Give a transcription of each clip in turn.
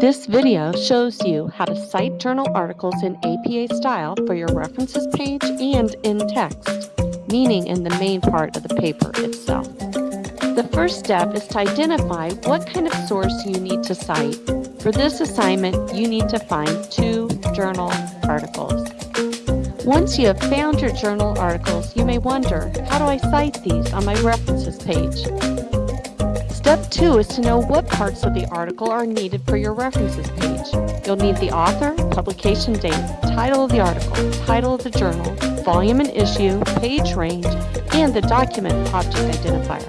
This video shows you how to cite journal articles in APA style for your references page and in text, meaning in the main part of the paper itself. The first step is to identify what kind of source you need to cite. For this assignment, you need to find two journal articles. Once you have found your journal articles, you may wonder, how do I cite these on my references page? Step two is to know what parts of the article are needed for your references page. You'll need the author, publication date, title of the article, title of the journal, volume and issue, page range, and the document object identifier.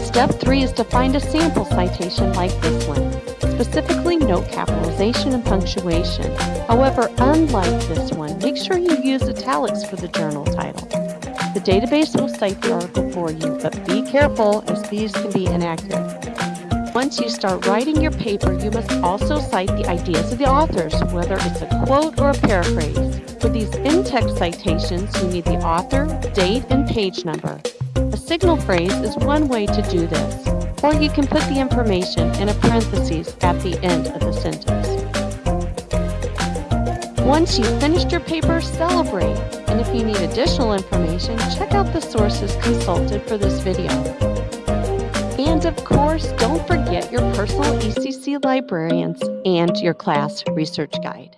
Step three is to find a sample citation like this one. Specifically note capitalization and punctuation. However, unlike this one, make sure you use italics for the journal title. The database will cite the article for you, but be careful as these can be inaccurate. Once you start writing your paper, you must also cite the ideas of the authors, whether it's a quote or a paraphrase. For these in-text citations, you need the author, date, and page number. A signal phrase is one way to do this, or you can put the information in a parenthesis at the end of the sentence. Once you've finished your paper, celebrate. And if you need additional information, check out the sources consulted for this video. And of course, don't forget your personal ECC librarians and your class research guide.